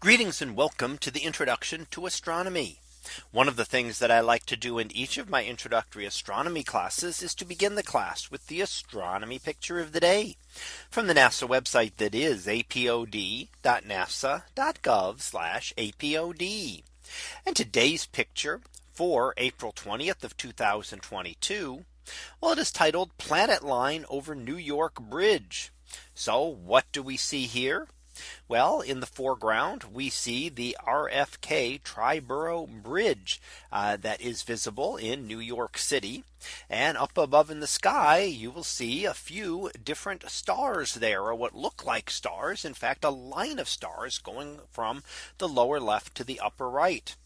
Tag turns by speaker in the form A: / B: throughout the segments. A: Greetings and welcome to the introduction to astronomy. One of the things that I like to do in each of my introductory astronomy classes is to begin the class with the astronomy picture of the day from the NASA website that is apod.nasa.gov apod. And today's picture for April 20th of 2022. Well, it is titled Planet Line over New York Bridge. So what do we see here? Well, in the foreground, we see the RFK Triborough Bridge uh, that is visible in New York City. And up above in the sky, you will see a few different stars there or what look like stars. In fact, a line of stars going from the lower left to the upper right.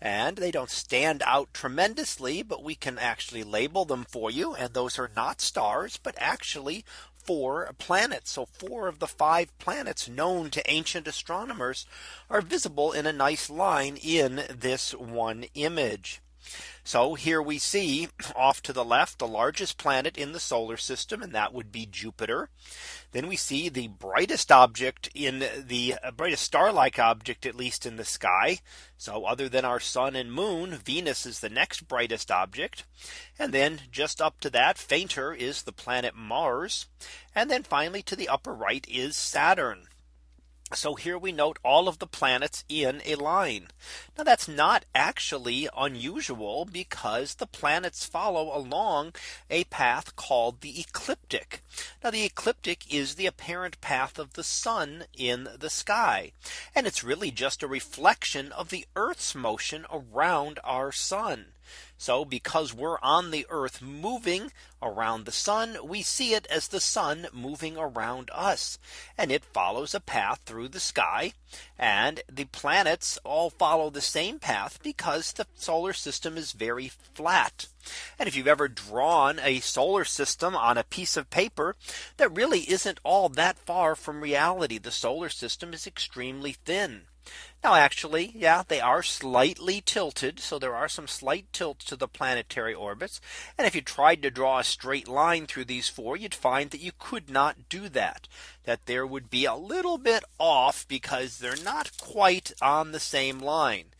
A: And they don't stand out tremendously, but we can actually label them for you. And those are not stars, but actually four planets. So four of the five planets known to ancient astronomers are visible in a nice line in this one image. So here we see off to the left the largest planet in the solar system and that would be Jupiter. Then we see the brightest object in the uh, brightest star like object at least in the sky. So other than our sun and moon Venus is the next brightest object. And then just up to that fainter is the planet Mars. And then finally to the upper right is Saturn. So here we note all of the planets in a line. Now that's not actually unusual because the planets follow along a path called the ecliptic. Now the ecliptic is the apparent path of the sun in the sky. And it's really just a reflection of the Earth's motion around our sun. So because we're on the earth moving around the sun, we see it as the sun moving around us and it follows a path through the sky and the planets all follow the same path because the solar system is very flat. And if you've ever drawn a solar system on a piece of paper that really isn't all that far from reality, the solar system is extremely thin. Now, actually, yeah, they are slightly tilted. So there are some slight tilts to the planetary orbits. And if you tried to draw a straight line through these four, you'd find that you could not do that, that there would be a little bit off because they're not quite on the same line.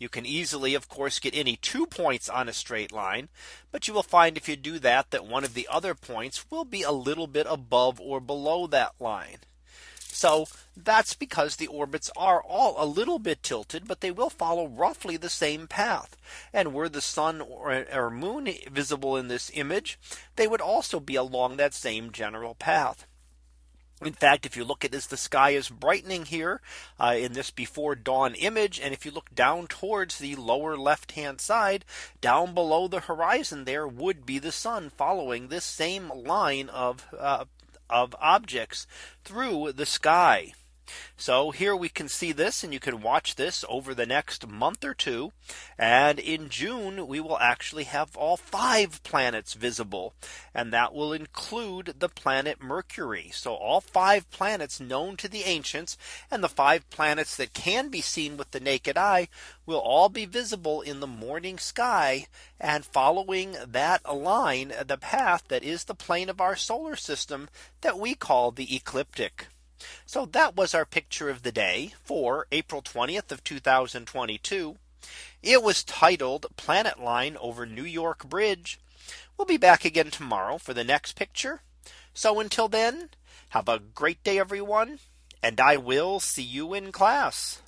A: You can easily, of course, get any two points on a straight line, but you will find if you do that, that one of the other points will be a little bit above or below that line. So that's because the orbits are all a little bit tilted, but they will follow roughly the same path. And were the sun or, or moon visible in this image, they would also be along that same general path. In fact, if you look at this, the sky is brightening here uh, in this before dawn image. And if you look down towards the lower left hand side, down below the horizon, there would be the sun following this same line of uh, of objects through the sky. So here we can see this and you can watch this over the next month or two. And in June, we will actually have all five planets visible. And that will include the planet Mercury. So all five planets known to the ancients and the five planets that can be seen with the naked eye will all be visible in the morning sky and following that line, the path that is the plane of our solar system that we call the ecliptic. So that was our picture of the day for April 20th of 2022. It was titled planet line over New York Bridge. We'll be back again tomorrow for the next picture. So until then, have a great day, everyone. And I will see you in class.